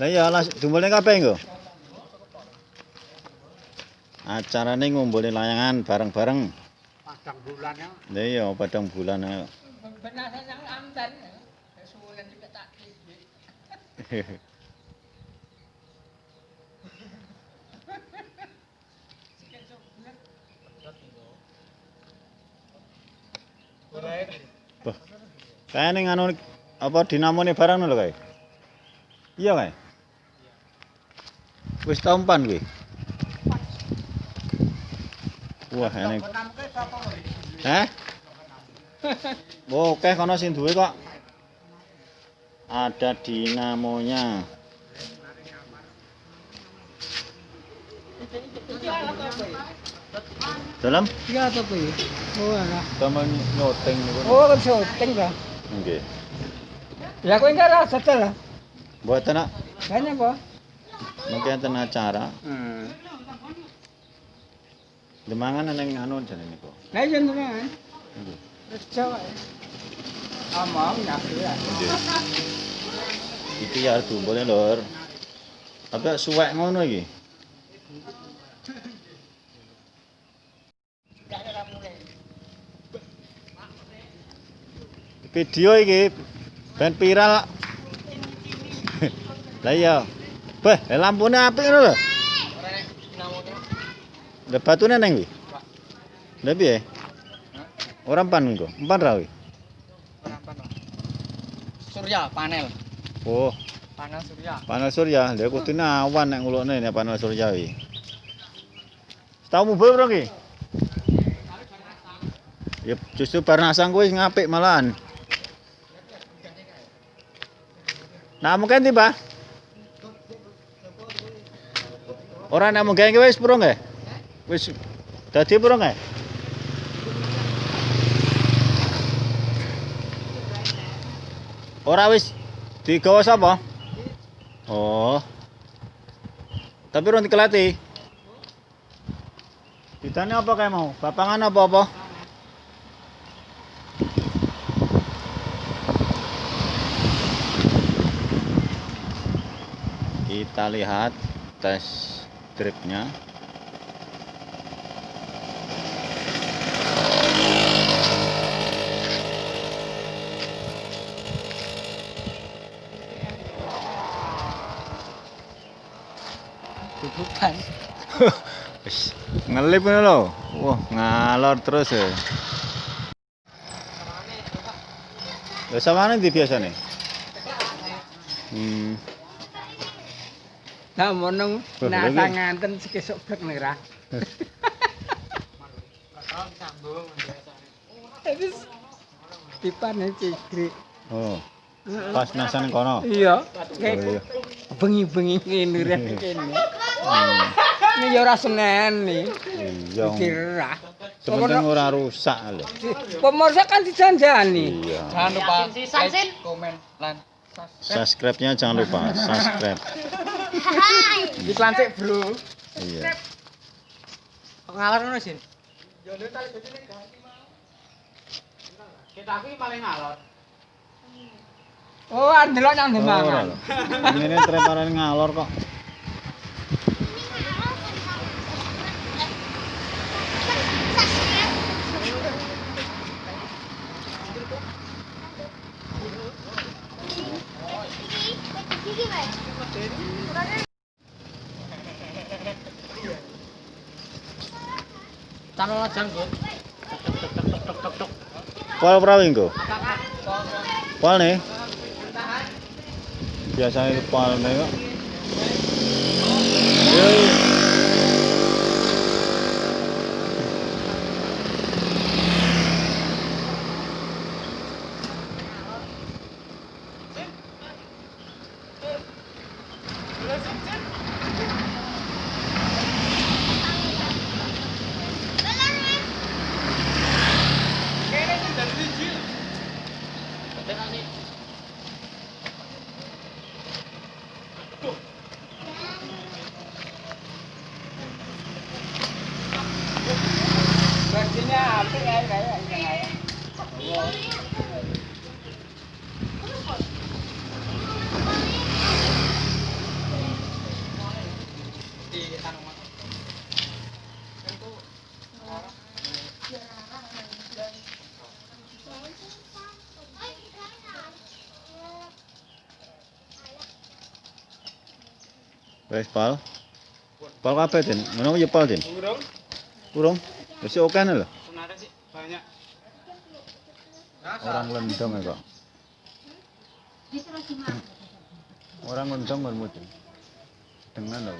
Lah iya las dumbulne kabeh nggo. Acarane ngumpulin layangan bareng-bareng. Padang bulan ya. Lah iya padang bulan. Benasan yang amdan. Sesuai juga tak klik. Wah. Kae ning anu apa dinamone barang lho kae. Iya kae. Wis ta umpan kuwi. Wah, ini. Hah? Oh, oke kono sing duwe kok. Ada dinamonya. Dalam Iya kuwi? Oh alah. temen nyoteng niku. Oh kan syuting lah. Nggih. Ya kowe enggak rasa lah. Mboten nak Banyak apa? Enten acara. Hmm. Demangan ning anu jane niku. Lah iya teman. Nggih. Terus Jawa. Amang nyaku ya. Nggih. Iki ya dumbulnya lur. Apa suwek ngono iki? Video iki ben viral. Lah iya. Beh, lampune apik ngono lho. Lah batune neng kuwi. Lah piye? Ora empan engko. Empan ra kuwi. Surya panel. Oh, Panel surya. panel surya. Lha kudune awan nek ngulukne nek panel surya kuwi. Tau mubur bro ki? Ya justru Barnasang kuwi ngapik malahan. Nah, mungkin tiba. Ora nek mungkin wis purung nggih? Wis dadi purung nggih? Ora wis digawa sapa? Oh. Tapi urung dikelati. Ditanya apa kayak mau? Bapangan apa apa? Kita lihat tes dripnya. Tutupan. Ngelip ngono lho. Wah, ngalor terus ya. Lah samane ndi biasane? Hmm. Wah, nasa lagi. nganten sekesuk bek nerah. Terus dipane cigri. Oh, pas nasan kono. Iya, Oh, bengi-bengi ngene rek kene. Ini ya ora senen nih. Iya. Dikira. Sepenting ora rusak lho. Pemirsa kan dijanjani. Iya. Jangan lupa like, komen, lan Subscribe-nya jangan lupa, subscribe. iklan sik, Bro. Iya. Ngalor ngono sih. Kita iki paling alot. Oh, andelok nang Oh, demangan. lho. Ngene treparan ngalor kok. Pol prawi engko? Pol nih. Biasanya itu pol nih kok. lên ăn đi Được chứ nha, cái ngay vậy vậy vậy. Đúng rồi. Đi ăn mà. Wes pal. Pal kabeh, Din. Ngono ya pal, Din. Burung Kurung. Wis oke lho. sebenarnya sih banyak. Orang lendong ya kok. Orang lendong mesti. Dengan lho.